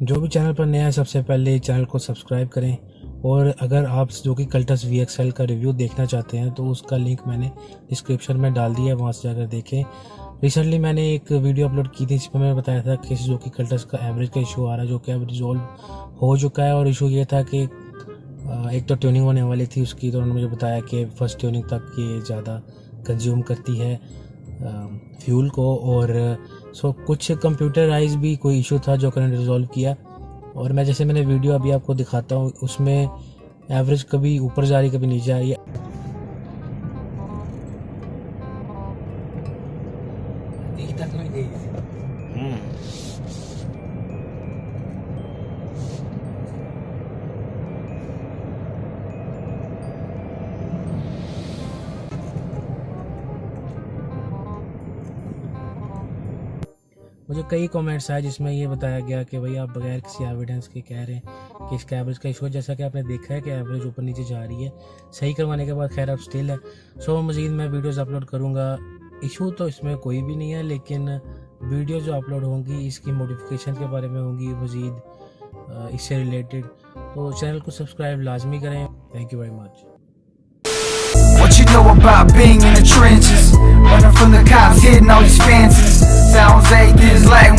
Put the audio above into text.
جو بھی چینل پر نیا ہے، سب سے پہلے چینل کو سبسکرائب کریں۔ اور اگر آپ جو کہ کلٹس وی ایکس ایل کا ریویو دیکھنا چاہتے ہیں، تو اس کا لنک میں نے ڈسکرپشن میں ڈال دیا ہے، وہاں سے جا کر دیکھیں۔ ریسنٹلی میں نے ایک ویڈیو اپلوڈ کی تھی، جس میں میں نے بتایا تھا کہ جو کہ کلٹس کا ایوریج کا ایشو آ رہا ہے، جو کہ اب ریزولو ہو چکا ہے۔ اور ایشو یہ تھا کہ ایک تو ٹیوننگ ہونے والی تھی اس کی، تو انہوں نے مجھے بتایا کہ فرسٹ ٹیوننگ تک یہ زیادہ کنزیوم کرتی ہے۔ فیول کو اور uh, سو کچھ کمپیوٹرائز بھی کوئی ایشو تھا جو کرنٹ ریزالو ریزولو کیا اور میں جیسے میں نے ویڈیو ابھی آپ کو دکھاتا ہوں، اس میں ایوریج کبھی اوپر جا رہی کبھی نیچے آ رہی ہے۔ مجھے کئی کومنٹس آئے جس میں یہ بتایا گیا کہ بھائی آپ بغیر کسی ایویڈنس کے کہہ رہے ہیں کہ اس کا ایوریج کا ایشو ہے جیسا کہ آپ نے دیکھا ہے کہ ایوریج اوپر نیچے جا رہی ہے صحیح کروانے کے بعد خیر اب سٹل ہے سو مزید میں ویڈیوز اپلوڈ کروں گا۔ ایشو تو اس میں کوئی بھی نہیں ہے لیکن ویڈیو جو اپلوڈ ہوں گی اس کی موڈیفکیشن کے بارے میں ہوں گی مزید اس سے ریلیٹڈ تو چینل کو سبسکرائب لازمی کریں۔ Thank you very much What you know about being in the trenches? Running from the cops, hitting all these fences Sounds like